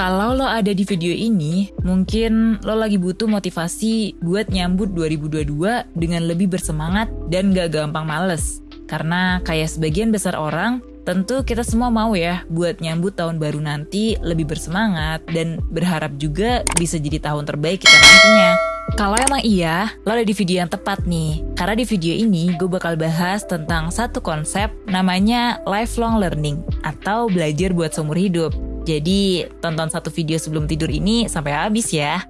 Kalau lo ada di video ini, mungkin lo lagi butuh motivasi buat nyambut 2022 dengan lebih bersemangat dan gak gampang males. Karena kayak sebagian besar orang, tentu kita semua mau ya buat nyambut tahun baru nanti lebih bersemangat dan berharap juga bisa jadi tahun terbaik kita nantinya. Kalau emang iya, lo ada di video yang tepat nih. Karena di video ini gue bakal bahas tentang satu konsep namanya lifelong learning atau belajar buat seumur hidup. Jadi tonton satu video sebelum tidur ini sampai habis ya.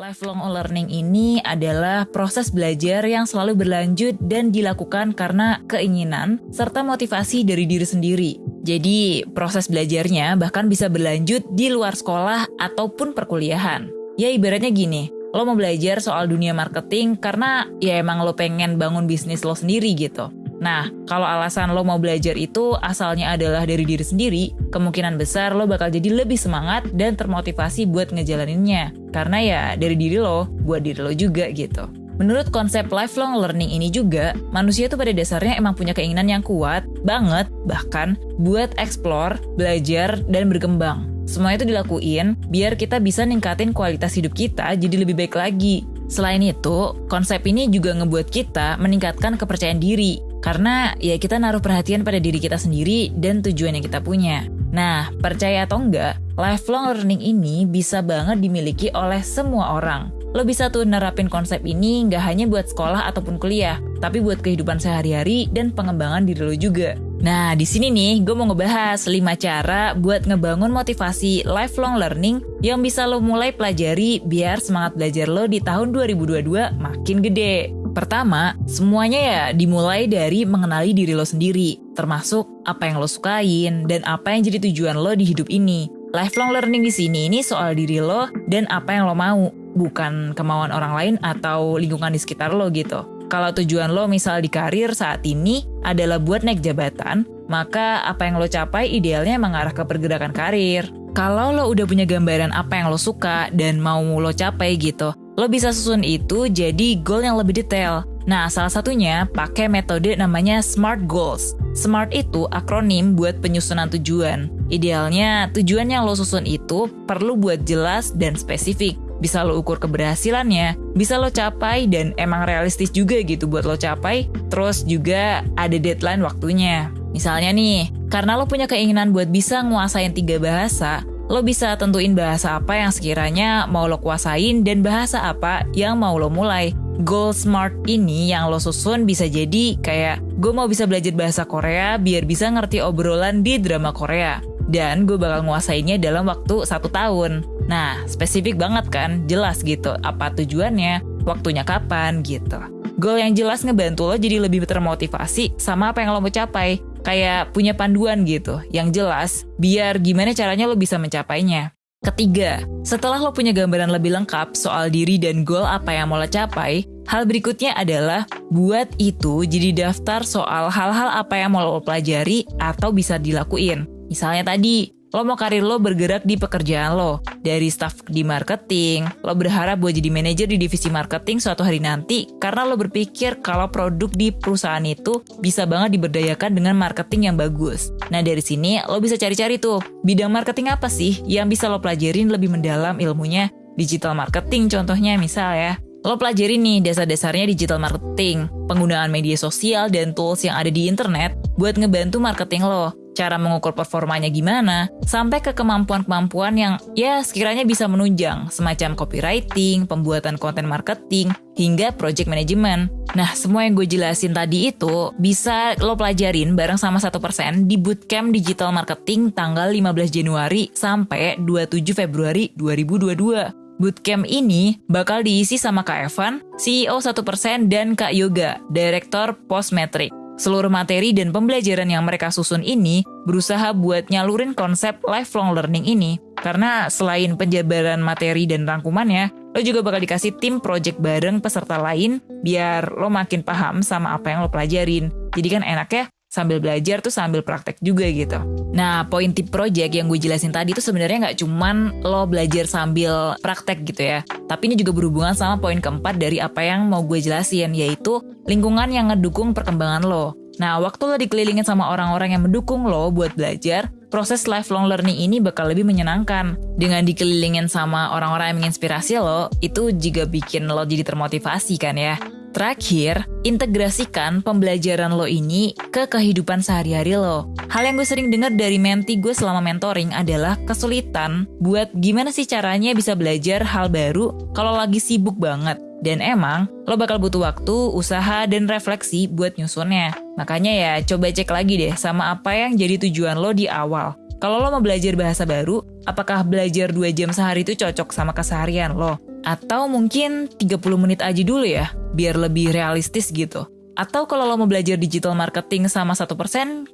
Lifelong learning ini adalah proses belajar yang selalu berlanjut dan dilakukan karena keinginan serta motivasi dari diri sendiri. Jadi, proses belajarnya bahkan bisa berlanjut di luar sekolah ataupun perkuliahan. Ya ibaratnya gini, lo mau belajar soal dunia marketing karena ya emang lo pengen bangun bisnis lo sendiri gitu. Nah, kalau alasan lo mau belajar itu asalnya adalah dari diri sendiri, kemungkinan besar lo bakal jadi lebih semangat dan termotivasi buat ngejalaninnya. Karena ya dari diri lo, buat diri lo juga gitu. Menurut konsep lifelong learning ini juga, manusia tuh pada dasarnya emang punya keinginan yang kuat banget, bahkan buat explore, belajar, dan berkembang. Semua itu dilakuin biar kita bisa ningkatin kualitas hidup kita jadi lebih baik lagi. Selain itu, konsep ini juga ngebuat kita meningkatkan kepercayaan diri karena ya kita naruh perhatian pada diri kita sendiri dan tujuan yang kita punya. Nah, percaya atau enggak, lifelong learning ini bisa banget dimiliki oleh semua orang. Lo bisa tuh nerapin konsep ini nggak hanya buat sekolah ataupun kuliah, tapi buat kehidupan sehari-hari dan pengembangan diri lo juga. Nah, di sini nih gue mau ngebahas 5 cara buat ngebangun motivasi lifelong learning yang bisa lo mulai pelajari biar semangat belajar lo di tahun 2022 makin gede. Pertama, semuanya ya dimulai dari mengenali diri lo sendiri, termasuk apa yang lo sukain dan apa yang jadi tujuan lo di hidup ini. Lifelong learning di sini ini soal diri lo dan apa yang lo mau, bukan kemauan orang lain atau lingkungan di sekitar lo gitu. Kalau tujuan lo misal di karir saat ini adalah buat naik jabatan, maka apa yang lo capai idealnya mengarah ke pergerakan karir. Kalau lo udah punya gambaran apa yang lo suka dan mau lo capai gitu, lo bisa susun itu jadi goal yang lebih detail. Nah, salah satunya pakai metode namanya SMART Goals. SMART itu akronim buat penyusunan tujuan. Idealnya, tujuan yang lo susun itu perlu buat jelas dan spesifik. Bisa lo ukur keberhasilannya, bisa lo capai dan emang realistis juga gitu buat lo capai. Terus juga ada deadline waktunya. Misalnya nih, karena lo punya keinginan buat bisa nguasain tiga bahasa, lo bisa tentuin bahasa apa yang sekiranya mau lo kuasain dan bahasa apa yang mau lo mulai. Goal Smart ini yang lo susun bisa jadi kayak gue mau bisa belajar bahasa Korea biar bisa ngerti obrolan di drama Korea. Dan gue bakal nguasainnya dalam waktu satu tahun. Nah, spesifik banget kan, jelas gitu apa tujuannya, waktunya kapan gitu. Goal yang jelas ngebantu lo jadi lebih termotivasi sama apa yang lo mau capai kayak punya panduan gitu yang jelas biar gimana caranya lo bisa mencapainya. Ketiga, setelah lo punya gambaran lebih lengkap soal diri dan goal apa yang mau lo capai, hal berikutnya adalah buat itu jadi daftar soal hal-hal apa yang mau lo pelajari atau bisa dilakuin. Misalnya tadi, Lo mau karir lo bergerak di pekerjaan lo. Dari staff di marketing, lo berharap buat jadi manajer di divisi marketing suatu hari nanti karena lo berpikir kalau produk di perusahaan itu bisa banget diberdayakan dengan marketing yang bagus. Nah dari sini lo bisa cari-cari tuh, bidang marketing apa sih yang bisa lo pelajarin lebih mendalam ilmunya? Digital marketing contohnya misal ya. Lo pelajari nih dasar-dasarnya digital marketing, penggunaan media sosial dan tools yang ada di internet buat ngebantu marketing lo cara mengukur performanya gimana, sampai ke kemampuan-kemampuan yang ya sekiranya bisa menunjang, semacam copywriting, pembuatan konten marketing, hingga project management. Nah, semua yang gue jelasin tadi itu bisa lo pelajarin bareng sama satu persen di Bootcamp Digital Marketing tanggal 15 Januari sampai 27 Februari 2022. Bootcamp ini bakal diisi sama Kak Evan, CEO 1% dan Kak Yoga, Direktur Postmetric. Seluruh materi dan pembelajaran yang mereka susun ini berusaha buat nyalurin konsep lifelong learning ini. Karena selain penjabaran materi dan rangkumannya, lo juga bakal dikasih tim project bareng peserta lain biar lo makin paham sama apa yang lo pelajarin. Jadi kan enak ya sambil belajar tuh sambil praktek juga gitu. Nah, poin tip project yang gue jelasin tadi tuh sebenarnya nggak cuman lo belajar sambil praktek gitu ya. Tapi ini juga berhubungan sama poin keempat dari apa yang mau gue jelasin, yaitu lingkungan yang ngedukung perkembangan lo. Nah, waktu lo dikelilingin sama orang-orang yang mendukung lo buat belajar, proses lifelong learning ini bakal lebih menyenangkan. Dengan dikelilingin sama orang-orang yang menginspirasi lo, itu juga bikin lo jadi termotivasi kan ya. Terakhir, integrasikan pembelajaran lo ini ke kehidupan sehari-hari lo. Hal yang gue sering dengar dari menti gue selama mentoring adalah kesulitan buat gimana sih caranya bisa belajar hal baru kalau lagi sibuk banget. Dan emang, lo bakal butuh waktu, usaha, dan refleksi buat nyusunnya. Makanya ya, coba cek lagi deh sama apa yang jadi tujuan lo di awal. Kalau lo mau belajar bahasa baru, apakah belajar 2 jam sehari itu cocok sama keseharian lo? Atau mungkin 30 menit aja dulu ya, biar lebih realistis gitu. Atau kalau lo mau belajar digital marketing sama 1%,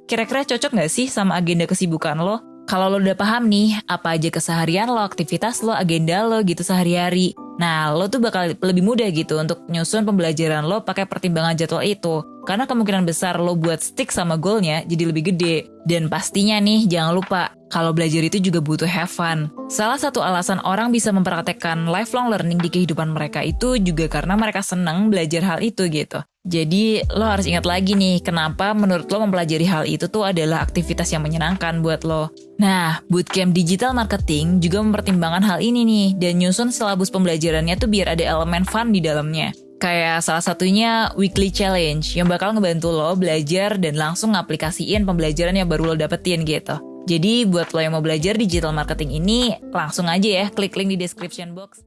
kira-kira cocok nggak sih sama agenda kesibukan lo? Kalau lo udah paham nih, apa aja keseharian lo, aktivitas lo, agenda lo gitu sehari-hari. Nah, lo tuh bakal lebih mudah gitu untuk nyusun pembelajaran lo pakai pertimbangan jadwal itu. Karena kemungkinan besar lo buat stick sama goalnya jadi lebih gede. Dan pastinya nih, jangan lupa, kalau belajar itu juga butuh have fun. Salah satu alasan orang bisa mempraktekkan lifelong learning di kehidupan mereka itu juga karena mereka senang belajar hal itu gitu. Jadi lo harus ingat lagi nih, kenapa menurut lo mempelajari hal itu tuh adalah aktivitas yang menyenangkan buat lo. Nah, bootcamp digital marketing juga mempertimbangkan hal ini nih, dan nyusun silabus pembelajarannya tuh biar ada elemen fun di dalamnya. Kayak salah satunya weekly challenge yang bakal ngebantu lo belajar dan langsung ngaplikasiin pembelajaran yang baru lo dapetin gitu. Jadi buat lo yang mau belajar digital marketing ini, langsung aja ya klik link di description box.